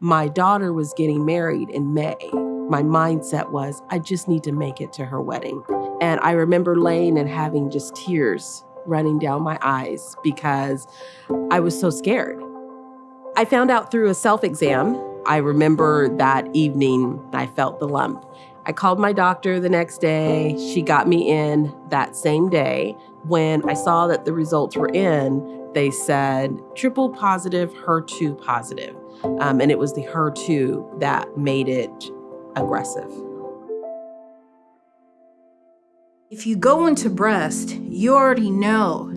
my daughter was getting married in May, my mindset was, I just need to make it to her wedding. And I remember laying and having just tears running down my eyes because I was so scared. I found out through a self exam. I remember that evening I felt the lump. I called my doctor the next day. She got me in that same day. When I saw that the results were in, they said triple positive, HER2 positive. Um, and it was the HER2 that made it aggressive. If you go into breast, you already know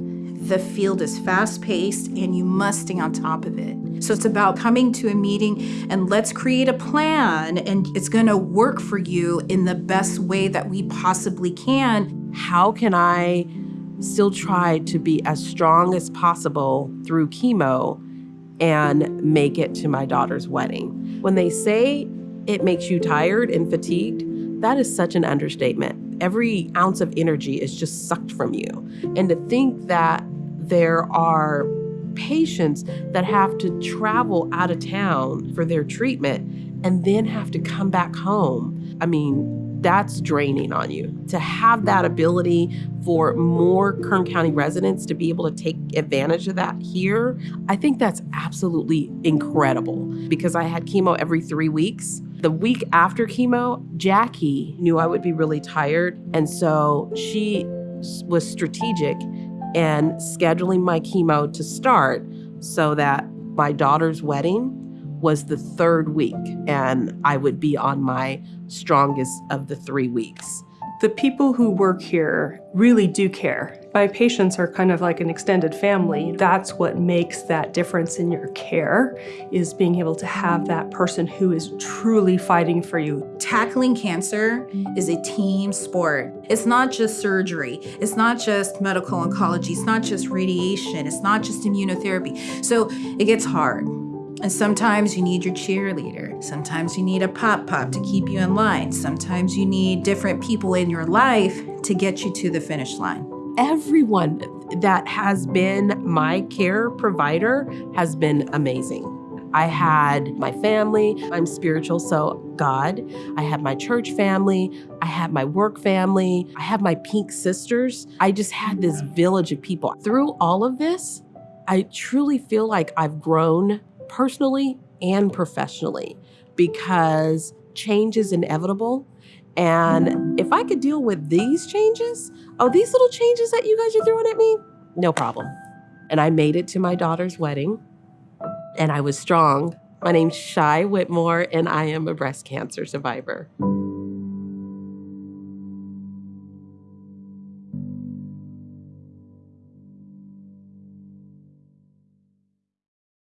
the field is fast paced and you must stay on top of it. So it's about coming to a meeting and let's create a plan and it's gonna work for you in the best way that we possibly can. How can I still try to be as strong as possible through chemo and make it to my daughter's wedding? When they say it makes you tired and fatigued, that is such an understatement. Every ounce of energy is just sucked from you. And to think that there are patients that have to travel out of town for their treatment and then have to come back home. I mean, that's draining on you. To have that ability for more Kern County residents to be able to take advantage of that here, I think that's absolutely incredible because I had chemo every three weeks. The week after chemo, Jackie knew I would be really tired. And so she was strategic and scheduling my chemo to start so that my daughter's wedding was the third week and I would be on my strongest of the three weeks. The people who work here really do care. My patients are kind of like an extended family. That's what makes that difference in your care, is being able to have that person who is truly fighting for you. Tackling cancer is a team sport. It's not just surgery. It's not just medical oncology. It's not just radiation. It's not just immunotherapy. So it gets hard. And sometimes you need your cheerleader. Sometimes you need a pop pop to keep you in line. Sometimes you need different people in your life to get you to the finish line. Everyone that has been my care provider has been amazing. I had my family, I'm spiritual, so God. I had my church family, I had my work family, I have my pink sisters. I just had this village of people. Through all of this, I truly feel like I've grown personally and professionally because change is inevitable. And if I could deal with these changes, oh, these little changes that you guys are throwing at me, no problem. And I made it to my daughter's wedding and I was strong. My name's Shy Whitmore and I am a breast cancer survivor.